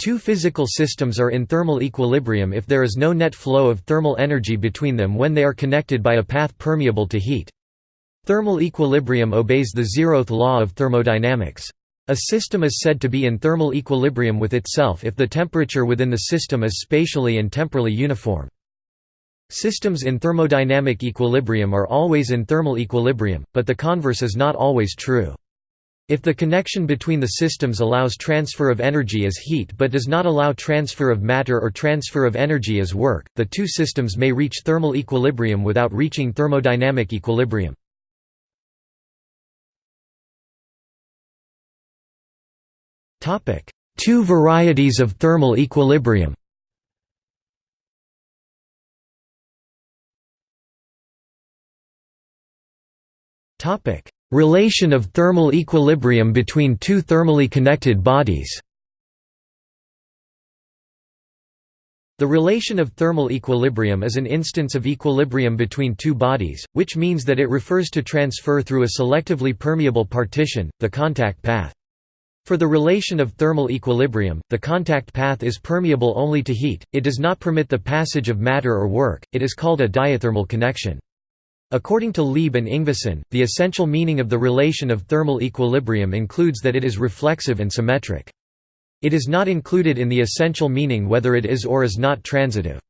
Two physical systems are in thermal equilibrium if there is no net flow of thermal energy between them when they are connected by a path permeable to heat. Thermal equilibrium obeys the zeroth law of thermodynamics. A system is said to be in thermal equilibrium with itself if the temperature within the system is spatially and temporally uniform. Systems in thermodynamic equilibrium are always in thermal equilibrium, but the converse is not always true. If the connection between the systems allows transfer of energy as heat but does not allow transfer of matter or transfer of energy as work, the two systems may reach thermal equilibrium without reaching thermodynamic equilibrium. Two varieties of thermal equilibrium Topic: Relation of thermal equilibrium between two thermally connected bodies The relation of thermal equilibrium is an instance of equilibrium between two bodies, which means that it refers to transfer through a selectively permeable partition, the contact path. For the relation of thermal equilibrium, the contact path is permeable only to heat, it does not permit the passage of matter or work, it is called a diathermal connection. According to Lieb and Yngvason, the essential meaning of the relation of thermal equilibrium includes that it is reflexive and symmetric. It is not included in the essential meaning whether it is or is not transitive.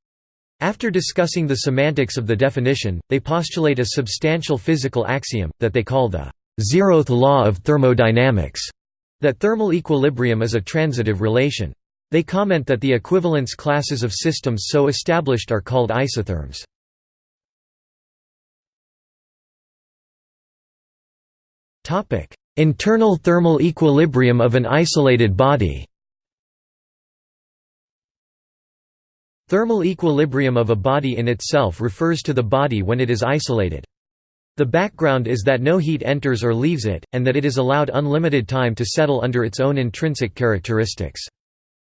After discussing the semantics of the definition, they postulate a substantial physical axiom, that they call the zeroth law of thermodynamics, that thermal equilibrium is a transitive relation. They comment that the equivalence classes of systems so established are called isotherms. Internal thermal equilibrium of an isolated body Thermal equilibrium of a body in itself refers to the body when it is isolated. The background is that no heat enters or leaves it, and that it is allowed unlimited time to settle under its own intrinsic characteristics.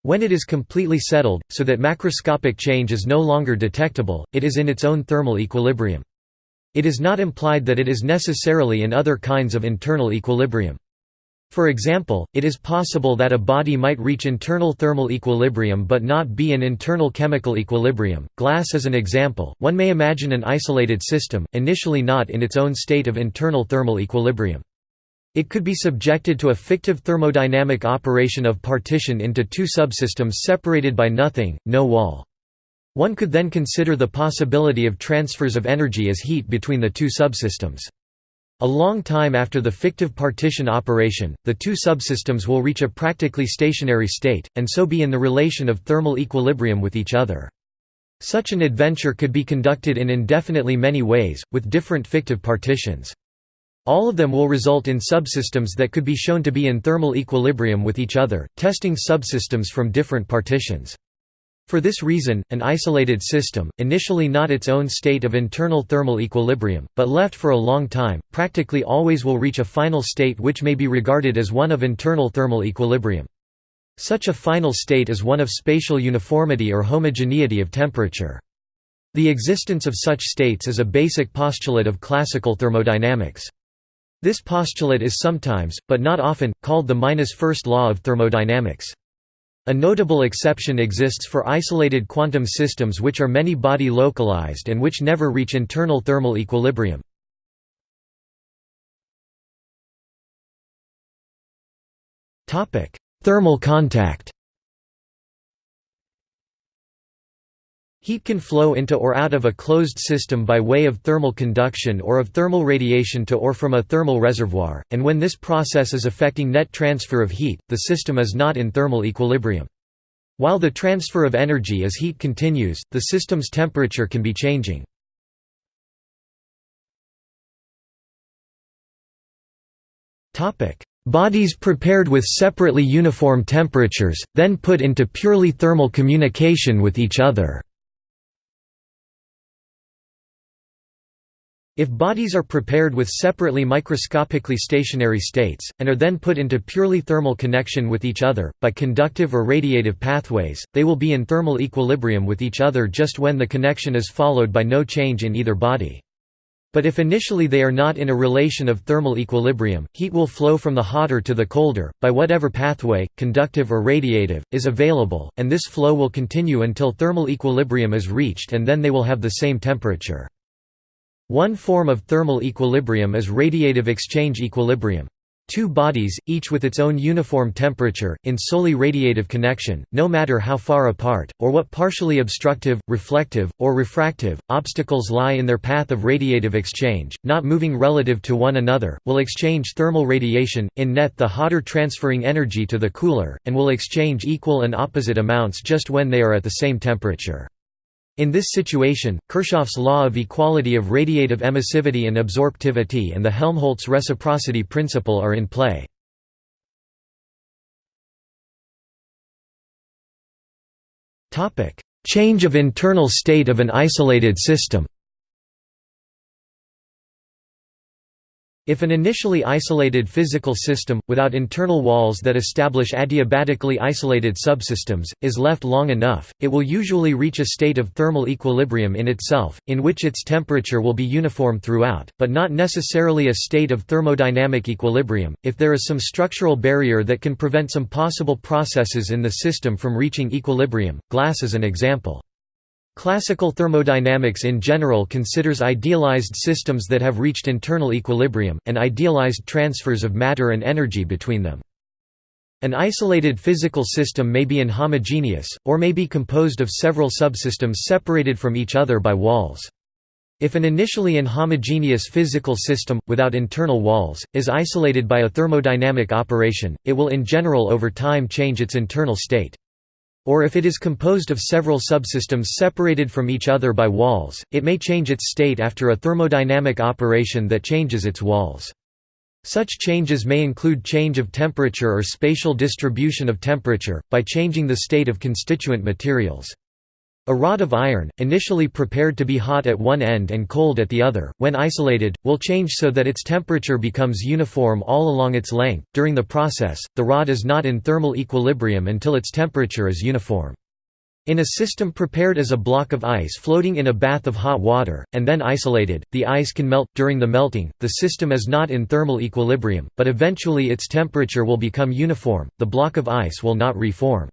When it is completely settled, so that macroscopic change is no longer detectable, it is in its own thermal equilibrium. It is not implied that it is necessarily in other kinds of internal equilibrium. For example, it is possible that a body might reach internal thermal equilibrium but not be in internal chemical equilibrium. Glass is an example. One may imagine an isolated system, initially not in its own state of internal thermal equilibrium. It could be subjected to a fictive thermodynamic operation of partition into two subsystems separated by nothing, no wall. One could then consider the possibility of transfers of energy as heat between the two subsystems. A long time after the fictive partition operation, the two subsystems will reach a practically stationary state, and so be in the relation of thermal equilibrium with each other. Such an adventure could be conducted in indefinitely many ways, with different fictive partitions. All of them will result in subsystems that could be shown to be in thermal equilibrium with each other, testing subsystems from different partitions. For this reason, an isolated system, initially not its own state of internal thermal equilibrium, but left for a long time, practically always will reach a final state which may be regarded as one of internal thermal equilibrium. Such a final state is one of spatial uniformity or homogeneity of temperature. The existence of such states is a basic postulate of classical thermodynamics. This postulate is sometimes, but not often, called the minus first law of thermodynamics. A notable exception exists for isolated quantum systems which are many-body localized and which never reach internal thermal equilibrium. Thermal contact Heat can flow into or out of a closed system by way of thermal conduction or of thermal radiation to or from a thermal reservoir, and when this process is affecting net transfer of heat, the system is not in thermal equilibrium. While the transfer of energy as heat continues, the system's temperature can be changing. Bodies prepared with separately uniform temperatures, then put into purely thermal communication with each other. If bodies are prepared with separately microscopically stationary states, and are then put into purely thermal connection with each other, by conductive or radiative pathways, they will be in thermal equilibrium with each other just when the connection is followed by no change in either body. But if initially they are not in a relation of thermal equilibrium, heat will flow from the hotter to the colder, by whatever pathway, conductive or radiative, is available, and this flow will continue until thermal equilibrium is reached and then they will have the same temperature. One form of thermal equilibrium is radiative exchange equilibrium. Two bodies, each with its own uniform temperature, in solely radiative connection, no matter how far apart, or what partially obstructive, reflective, or refractive, obstacles lie in their path of radiative exchange, not moving relative to one another, will exchange thermal radiation, in net the hotter transferring energy to the cooler, and will exchange equal and opposite amounts just when they are at the same temperature. In this situation, Kirchhoff's law of equality of radiative emissivity and absorptivity and the Helmholtz reciprocity principle are in play. Change of internal state of an isolated system If an initially isolated physical system, without internal walls that establish adiabatically isolated subsystems, is left long enough, it will usually reach a state of thermal equilibrium in itself, in which its temperature will be uniform throughout, but not necessarily a state of thermodynamic equilibrium, if there is some structural barrier that can prevent some possible processes in the system from reaching equilibrium, glass is an example. Classical thermodynamics in general considers idealized systems that have reached internal equilibrium, and idealized transfers of matter and energy between them. An isolated physical system may be inhomogeneous, or may be composed of several subsystems separated from each other by walls. If an initially inhomogeneous physical system, without internal walls, is isolated by a thermodynamic operation, it will in general over time change its internal state. Or if it is composed of several subsystems separated from each other by walls, it may change its state after a thermodynamic operation that changes its walls. Such changes may include change of temperature or spatial distribution of temperature, by changing the state of constituent materials. A rod of iron, initially prepared to be hot at one end and cold at the other, when isolated, will change so that its temperature becomes uniform all along its length. During the process, the rod is not in thermal equilibrium until its temperature is uniform. In a system prepared as a block of ice floating in a bath of hot water, and then isolated, the ice can melt. During the melting, the system is not in thermal equilibrium, but eventually its temperature will become uniform, the block of ice will not reform.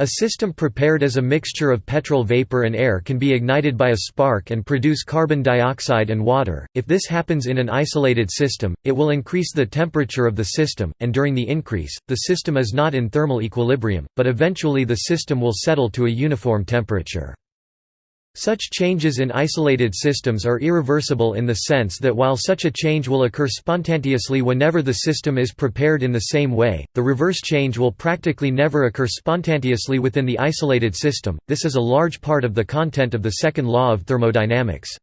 A system prepared as a mixture of petrol vapor and air can be ignited by a spark and produce carbon dioxide and water. If this happens in an isolated system, it will increase the temperature of the system, and during the increase, the system is not in thermal equilibrium, but eventually the system will settle to a uniform temperature. Such changes in isolated systems are irreversible in the sense that while such a change will occur spontaneously whenever the system is prepared in the same way, the reverse change will practically never occur spontaneously within the isolated system. This is a large part of the content of the second law of thermodynamics.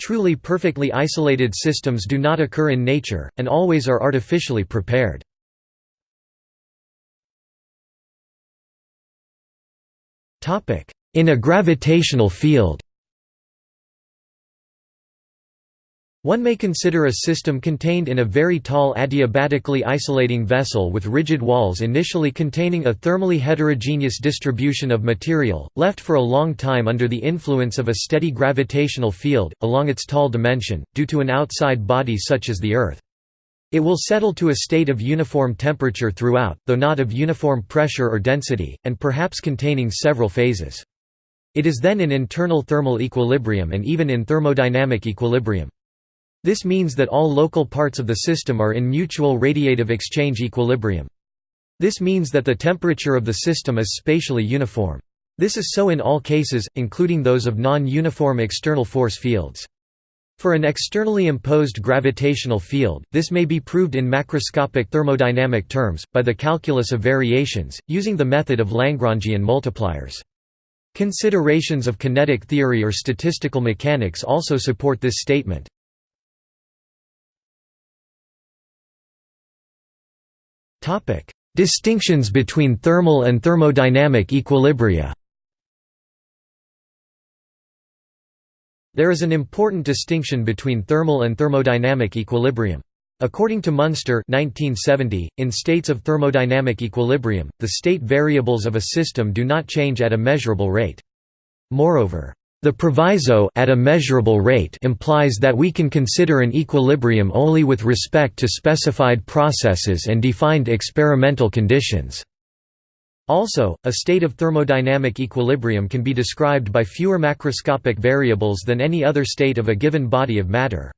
Truly perfectly isolated systems do not occur in nature, and always are artificially prepared. Topic: in a gravitational field One may consider a system contained in a very tall adiabatically isolating vessel with rigid walls initially containing a thermally heterogeneous distribution of material, left for a long time under the influence of a steady gravitational field, along its tall dimension, due to an outside body such as the Earth. It will settle to a state of uniform temperature throughout, though not of uniform pressure or density, and perhaps containing several phases. It is then in internal thermal equilibrium and even in thermodynamic equilibrium. This means that all local parts of the system are in mutual radiative exchange equilibrium. This means that the temperature of the system is spatially uniform. This is so in all cases, including those of non-uniform external force fields. For an externally imposed gravitational field, this may be proved in macroscopic thermodynamic terms, by the calculus of variations, using the method of Lagrangian multipliers. Considerations of kinetic theory or statistical mechanics also support this statement. Distinctions between thermal and thermodynamic equilibria There is an important distinction between thermal and thermodynamic equilibrium. According to Munster 1970, in states of thermodynamic equilibrium, the state variables of a system do not change at a measurable rate. Moreover, The proviso at a measurable rate implies that we can consider an equilibrium only with respect to specified processes and defined experimental conditions. Also, a state of thermodynamic equilibrium can be described by fewer macroscopic variables than any other state of a given body of matter.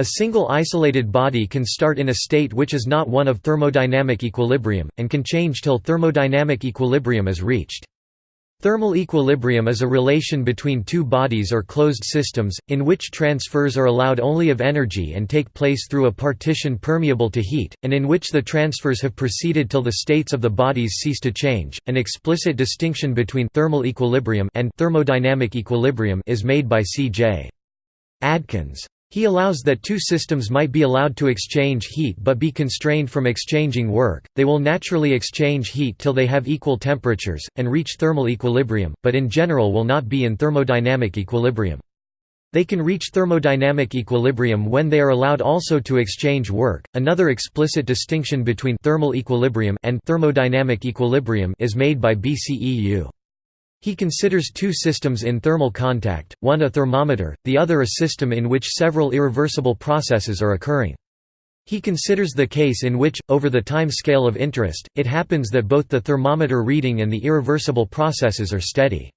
A single isolated body can start in a state which is not one of thermodynamic equilibrium, and can change till thermodynamic equilibrium is reached. Thermal equilibrium is a relation between two bodies or closed systems, in which transfers are allowed only of energy and take place through a partition permeable to heat, and in which the transfers have proceeded till the states of the bodies cease to change. An explicit distinction between thermal equilibrium and thermodynamic equilibrium is made by C.J. Adkins. He allows that two systems might be allowed to exchange heat but be constrained from exchanging work, they will naturally exchange heat till they have equal temperatures, and reach thermal equilibrium, but in general will not be in thermodynamic equilibrium. They can reach thermodynamic equilibrium when they are allowed also to exchange work. Another explicit distinction between thermal equilibrium and thermodynamic equilibrium is made by B. C. Eu. He considers two systems in thermal contact, one a thermometer, the other a system in which several irreversible processes are occurring. He considers the case in which, over the time scale of interest, it happens that both the thermometer reading and the irreversible processes are steady.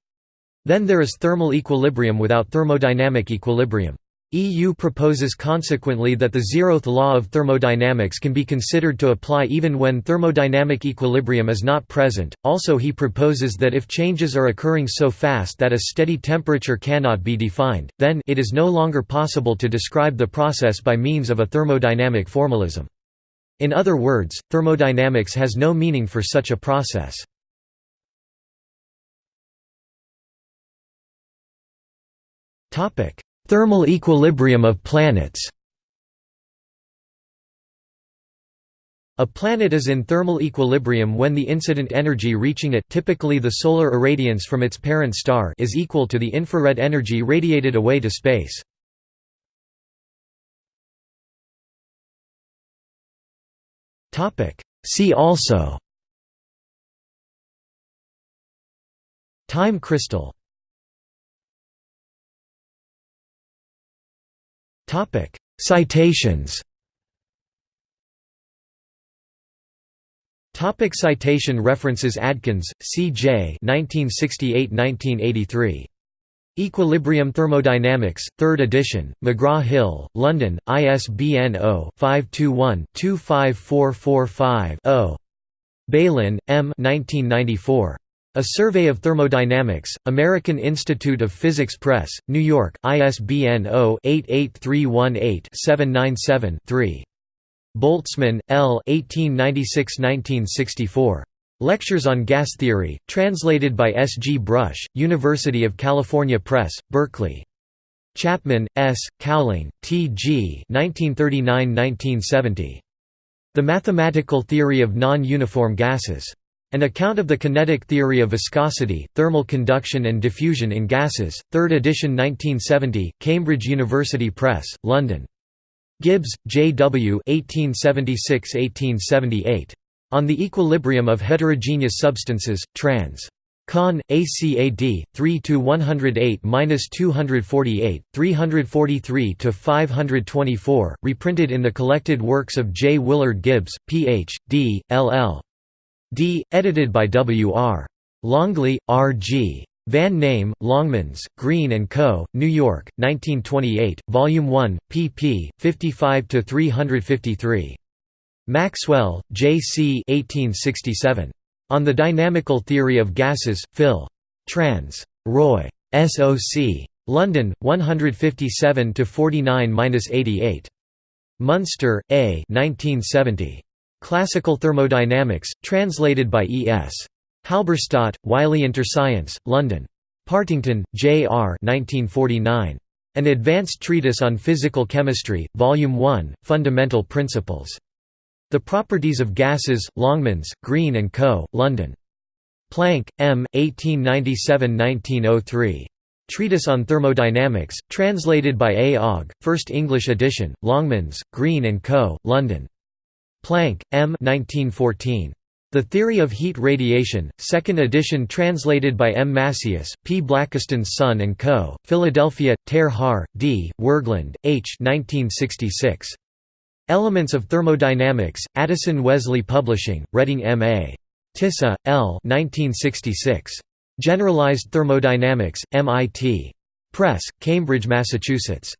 Then there is thermal equilibrium without thermodynamic equilibrium. EU proposes consequently that the zeroth law of thermodynamics can be considered to apply even when thermodynamic equilibrium is not present. Also, he proposes that if changes are occurring so fast that a steady temperature cannot be defined, then it is no longer possible to describe the process by means of a thermodynamic formalism. In other words, thermodynamics has no meaning for such a process. Topic: Thermal equilibrium of planets. A planet is in thermal equilibrium when the incident energy reaching it typically the solar irradiance from its parent star is equal to the infrared energy radiated away to space. See also. Time crystal Topic: Citations. Topic citation references Adkins, C.J. 1968–1983. Equilibrium Thermodynamics, 3rd edition, McGraw-Hill, London, ISBN 0-521-25445-0. Bailyn, M. 1994. A Survey of Thermodynamics, American Institute of Physics Press, New York, ISBN 0-88318-797-3. Boltzmann, L. 1896–1964. Lectures on Gas Theory, translated by S. G. Brush, University of California Press, Berkeley. Chapman, S., Cowling, T. G. 1939–1970. The Mathematical Theory of Non-Uniform Gases. An account of the kinetic theory of viscosity, thermal conduction and diffusion in gases, 3rd edition 1970, Cambridge University Press, London. Gibbs, J. W. 1876–1878. On the Equilibrium of Heterogeneous Substances, trans. Con. ACAD 3 to 108-248, 343–524, reprinted in the collected works of J. Willard Gibbs, Ph.D., LL. D. Edited by W. R. Longley, R. G. Van Name, Longmans, Green & Co., New York, 1928, Volume 1, pp. 55–353. Maxwell, J. C. 1867. On the Dynamical Theory of Gases, Phil. Trans. Roy. S.O.C. London, 157–49–88. Munster, A. 1970. Classical Thermodynamics, translated by E. S. Halberstadt, Wiley Interscience, London. Partington, J. R. 1949. An Advanced Treatise on Physical Chemistry, Volume 1, Fundamental Principles. The Properties of Gases, Longmans, Green & Co., London. Planck, M. 1897–1903. Treatise on Thermodynamics, translated by A. Ogg, First English edition, Longmans, Green & Co., London. Planck, M. 1914. The Theory of Heat Radiation, 2nd edition translated by M. Masius, P. Blakiston's Son and Co., Philadelphia, Ter Haar, D., Wergeland, H. 1966. Elements of Thermodynamics, Addison Wesley Publishing, Reading M.A. Tisza, L. 1966. Generalized Thermodynamics, MIT. Press, Cambridge, Massachusetts.